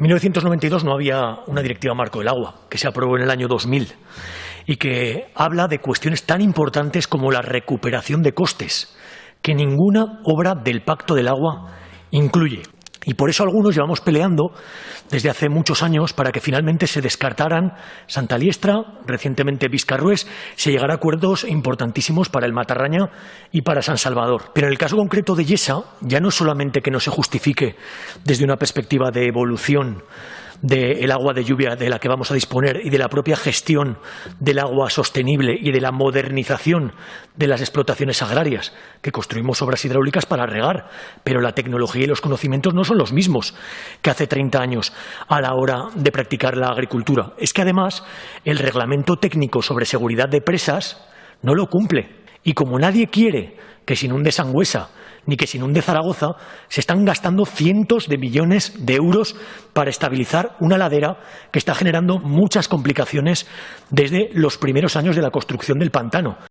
En 1992 no había una directiva marco del agua, que se aprobó en el año 2000 y que habla de cuestiones tan importantes como la recuperación de costes, que ninguna obra del Pacto del Agua incluye. Y por eso algunos llevamos peleando desde hace muchos años para que finalmente se descartaran Santa Liestra, recientemente Vizcarrués, se llegara a acuerdos importantísimos para el Matarraña y para San Salvador. Pero en el caso concreto de Yesa, ya no es solamente que no se justifique desde una perspectiva de evolución del agua de lluvia de la que vamos a disponer y de la propia gestión del agua sostenible y de la modernización de las explotaciones agrarias, que construimos obras hidráulicas para regar, pero la tecnología y los conocimientos no son los mismos que hace 30 años a la hora de practicar la agricultura. Es que además el reglamento técnico sobre seguridad de presas no lo cumple. Y como nadie quiere que se inunde Sangüesa ni que se inunde Zaragoza, se están gastando cientos de millones de euros para estabilizar una ladera que está generando muchas complicaciones desde los primeros años de la construcción del pantano.